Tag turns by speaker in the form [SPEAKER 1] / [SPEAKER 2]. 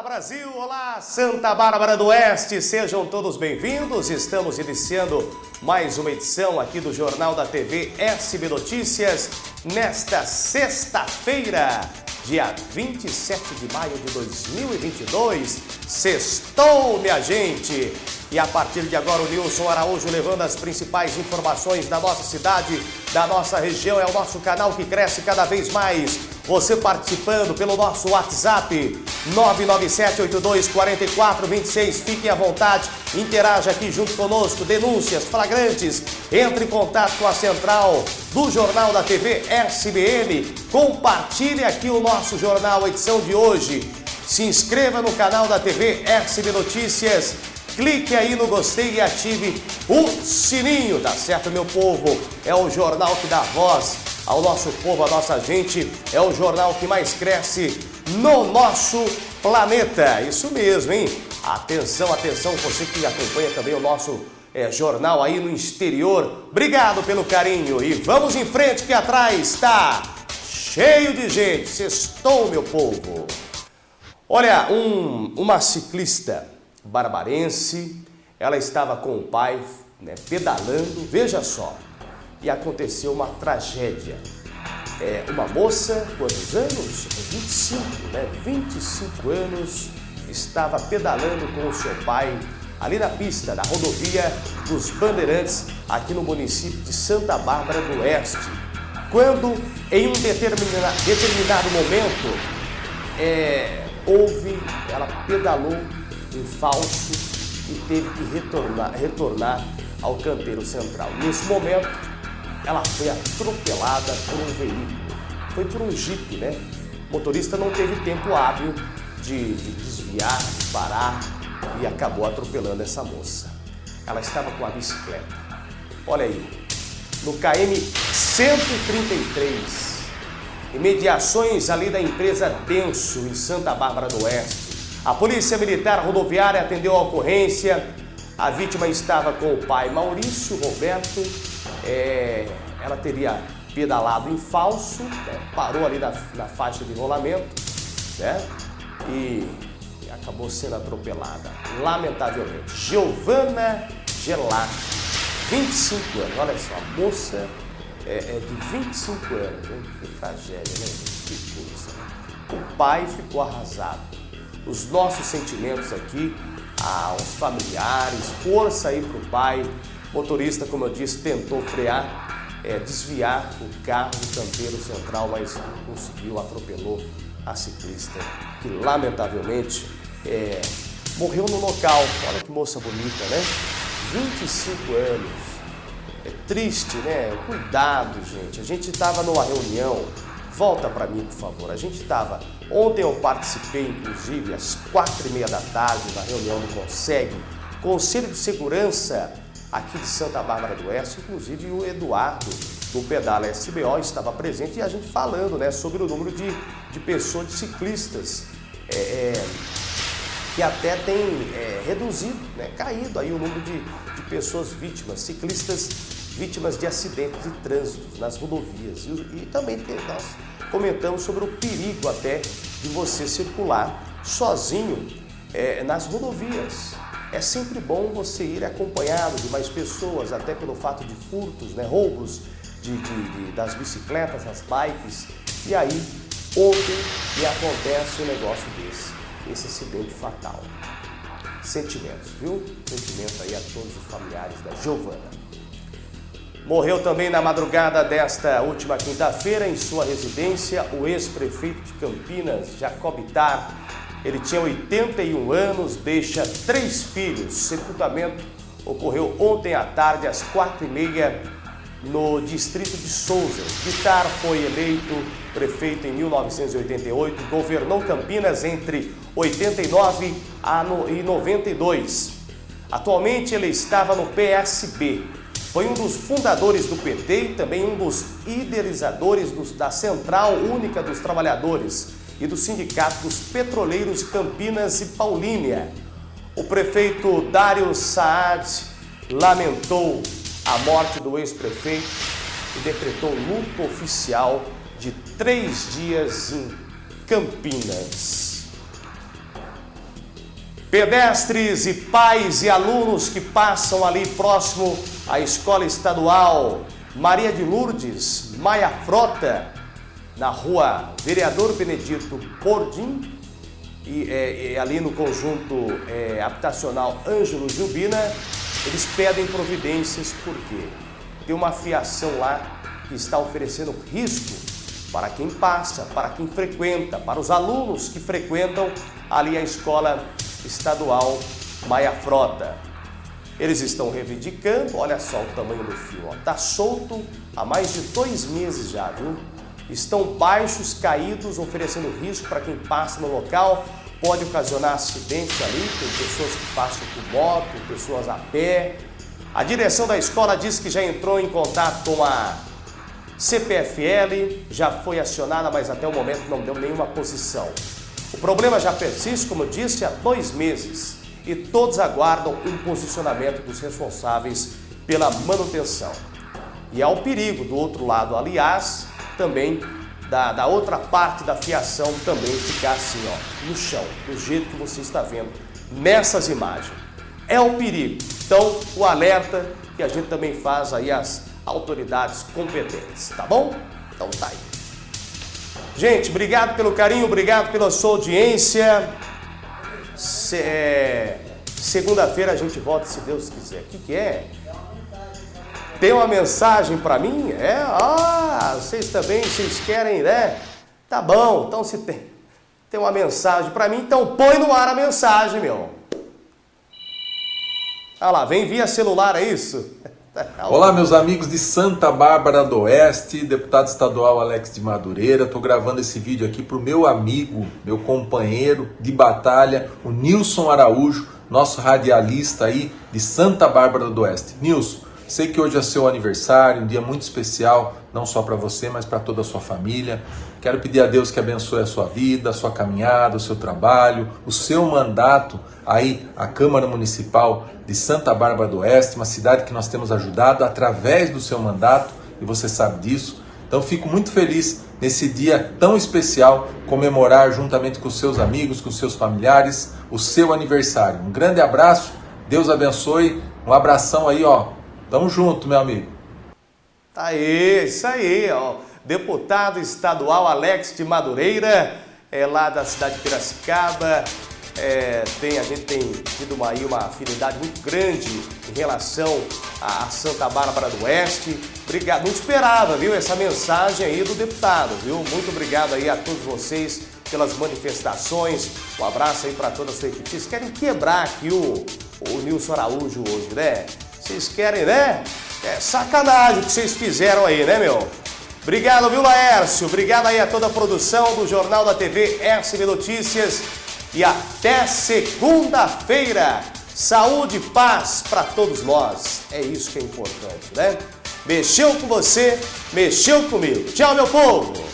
[SPEAKER 1] Olá Brasil, olá Santa Bárbara do Oeste, sejam todos bem-vindos. Estamos iniciando mais uma edição aqui do Jornal da TV SB Notícias nesta sexta-feira, dia 27 de maio de 2022. Sextou, minha gente! E a partir de agora o Nilson Araújo levando as principais informações da nossa cidade, da nossa região. É o nosso canal que cresce cada vez mais. Você participando pelo nosso WhatsApp 997824426. Fiquem à vontade, interaja aqui junto conosco. Denúncias, flagrantes, entre em contato com a central do Jornal da TV SBN. Compartilhe aqui o nosso jornal, edição de hoje. Se inscreva no canal da TV SB Notícias clique aí no gostei e ative o sininho, tá certo, meu povo? É o jornal que dá voz ao nosso povo, à nossa gente, é o jornal que mais cresce no nosso planeta. Isso mesmo, hein? Atenção, atenção, você que acompanha também o nosso é, jornal aí no exterior. Obrigado pelo carinho e vamos em frente que atrás está cheio de gente. Sextou, meu povo. Olha, um, uma ciclista barbarense, ela estava com o pai né, pedalando, veja só, e aconteceu uma tragédia. É, uma moça, quantos anos? 25, né? 25 anos, estava pedalando com o seu pai ali na pista da rodovia dos Bandeirantes, aqui no município de Santa Bárbara do Oeste. Quando, em um determinado, determinado momento, é, houve, ela pedalou em falso e teve que retornar, retornar ao canteiro central. Nesse momento, ela foi atropelada por um veículo. Foi por um jipe, né? O motorista não teve tempo hábil de, de desviar, de parar e acabou atropelando essa moça. Ela estava com a bicicleta. Olha aí, no KM 133, imediações ali da empresa Denso, em Santa Bárbara do Oeste. A Polícia Militar Rodoviária atendeu a ocorrência. A vítima estava com o pai Maurício Roberto. É, ela teria pedalado em falso, né, parou ali na, na, faixa de rolamento né, e, e acabou sendo atropelada, lamentavelmente. Giovana Gelati, 25 anos, olha só, moça é, é de 25 anos, que tragédia, né? Que coisa. O pai ficou arrasado os nossos sentimentos aqui aos familiares, força aí para o pai. Motorista, como eu disse, tentou frear, é, desviar o carro do canteiro central, mas conseguiu, atropelou a ciclista, que lamentavelmente é, morreu no local. Olha que moça bonita, né? 25 anos. É triste, né? Cuidado, gente. A gente estava numa reunião Volta para mim, por favor. A gente estava... Ontem eu participei, inclusive, às quatro e meia da tarde, na reunião do CONSEG, Conselho de Segurança aqui de Santa Bárbara do Oeste, inclusive o Eduardo do Pedala SBO estava presente e a gente falando né, sobre o número de, de pessoas, de ciclistas, é, é, que até tem é, reduzido, né, caído aí o número de, de pessoas vítimas, ciclistas vítimas de acidentes de trânsito nas rodovias. E, e também nós comentamos sobre o perigo até de você circular sozinho é, nas rodovias. É sempre bom você ir acompanhado de mais pessoas, até pelo fato de furtos, né, roubos de, de, de, das bicicletas, das bikes. E aí, ontem me acontece um negócio desse, esse acidente fatal. Sentimentos, viu? Sentimento aí a todos os familiares da Giovana. Morreu também na madrugada desta última quinta-feira, em sua residência, o ex-prefeito de Campinas, Jacob Tar. Ele tinha 81 anos, deixa três filhos. Sepultamento ocorreu ontem à tarde, às quatro e meia, no distrito de Souza. Vitar foi eleito prefeito em 1988, governou Campinas entre 89 e 92. Atualmente ele estava no PSB, foi um dos fundadores do PT e também um dos idealizadores da Central Única dos Trabalhadores e do Sindicato dos Petroleiros Campinas e Paulínia. O prefeito Dário Saad lamentou a morte do ex-prefeito e decretou luto oficial de três dias em Campinas. Pedestres e pais e alunos que passam ali próximo à Escola Estadual Maria de Lourdes, Maia Frota, na rua Vereador Benedito Pordim, e, é, ali no conjunto é, habitacional Ângelo Jubina, eles pedem providências porque tem uma fiação lá que está oferecendo risco para quem passa, para quem frequenta, para os alunos que frequentam ali a escola estadual Maia Frota. Eles estão reivindicando, olha só o tamanho do fio, está solto há mais de dois meses já, viu? Estão baixos, caídos, oferecendo risco para quem passa no local, pode ocasionar acidentes ali, tem pessoas que passam por moto, pessoas a pé. A direção da escola diz que já entrou em contato com a CPFL, já foi acionada, mas até o momento não deu nenhuma posição. O problema já persiste, como disse, há dois meses e todos aguardam um posicionamento dos responsáveis pela manutenção. E há o perigo do outro lado, aliás, também da, da outra parte da fiação também ficar assim, ó, no chão, do jeito que você está vendo nessas imagens. É o perigo. Então, o alerta que a gente também faz aí às autoridades competentes, tá bom? Então tá aí. Gente, obrigado pelo carinho, obrigado pela sua audiência. Se, é, Segunda-feira a gente volta, se Deus quiser. O que, que é? Tem uma mensagem para mim? É? Ah, vocês também, vocês querem, né? Tá bom, então se tem, tem uma mensagem para mim, então põe no ar a mensagem, meu. Olha lá, vem via celular, é isso?
[SPEAKER 2] Olá, meus amigos de Santa Bárbara do Oeste, deputado estadual Alex de Madureira. Estou gravando esse vídeo aqui para o meu amigo, meu companheiro de batalha, o Nilson Araújo, nosso radialista aí de Santa Bárbara do Oeste. Nilson, Sei que hoje é seu aniversário, um dia muito especial, não só para você, mas para toda a sua família. Quero pedir a Deus que abençoe a sua vida, a sua caminhada, o seu trabalho, o seu mandato aí, a Câmara Municipal de Santa Bárbara do Oeste, uma cidade que nós temos ajudado através do seu mandato, e você sabe disso. Então fico muito feliz nesse dia tão especial comemorar juntamente com seus amigos, com seus familiares, o seu aniversário. Um grande abraço, Deus abençoe, um abração aí, ó, Tamo junto, meu amigo.
[SPEAKER 1] Tá aí, isso aí, ó. Deputado estadual Alex de Madureira, é lá da cidade de Piracicaba. É, tem, a gente tem tido uma, aí uma afinidade muito grande em relação a, Santa Bárbara do Oeste. Obrigado, não esperava, viu, essa mensagem aí do deputado, viu? Muito obrigado aí a todos vocês pelas manifestações. Um abraço aí para toda a sua equipe. Vocês querem quebrar aqui o, o Nilson Araújo hoje, né? Vocês querem, né? É sacanagem o que vocês fizeram aí, né, meu? Obrigado, viu, Laércio? Obrigado aí a toda a produção do Jornal da TV SB Notícias. E até segunda-feira. Saúde e paz para todos nós. É isso que é importante, né? Mexeu com você, mexeu comigo. Tchau, meu povo!